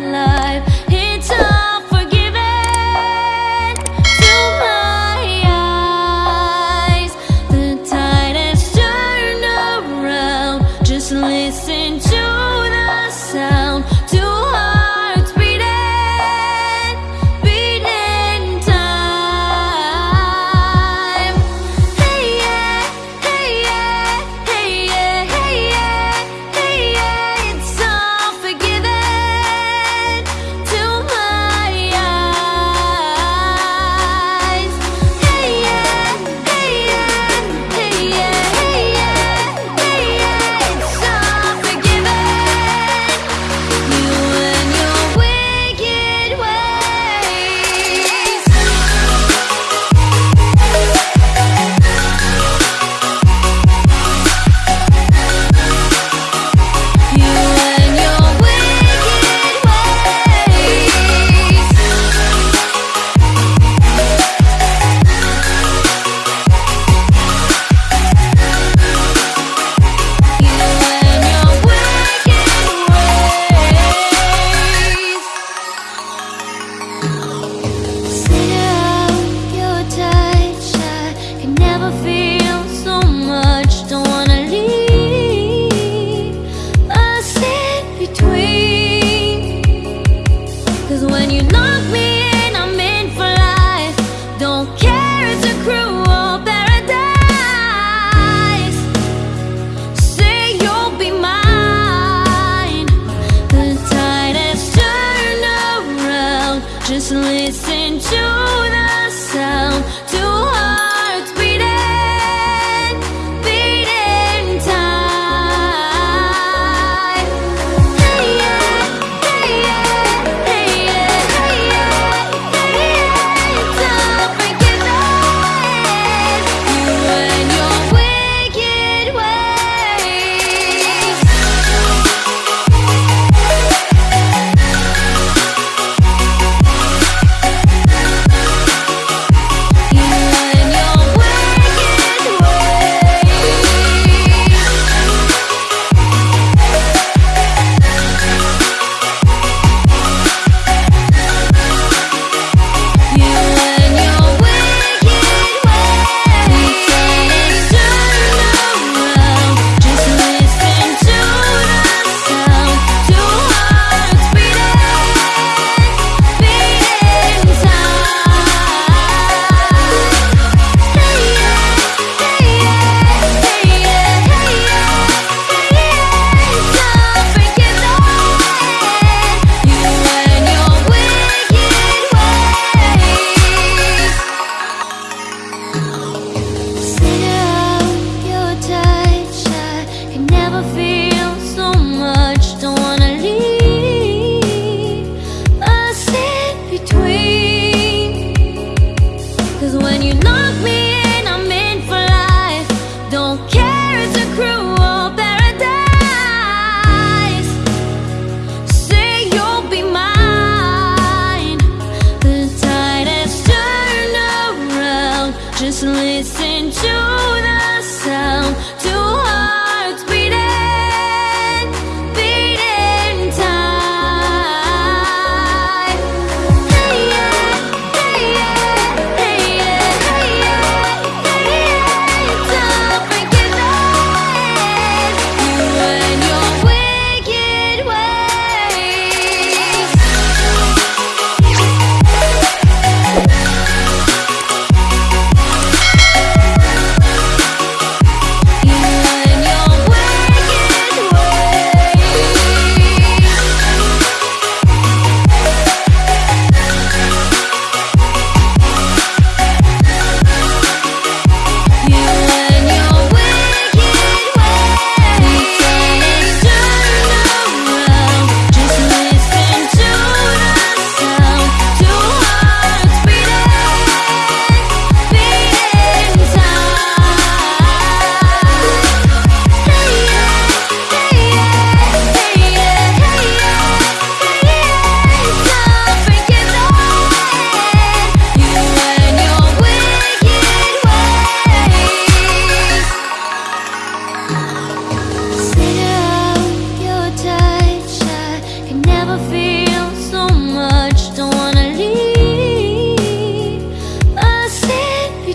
life Cause when you knock me in, I'm in for life. Don't care, it's a cruel paradise. Say you'll be mine. The tide has turned around. Just listen to the sound. listen to the sound.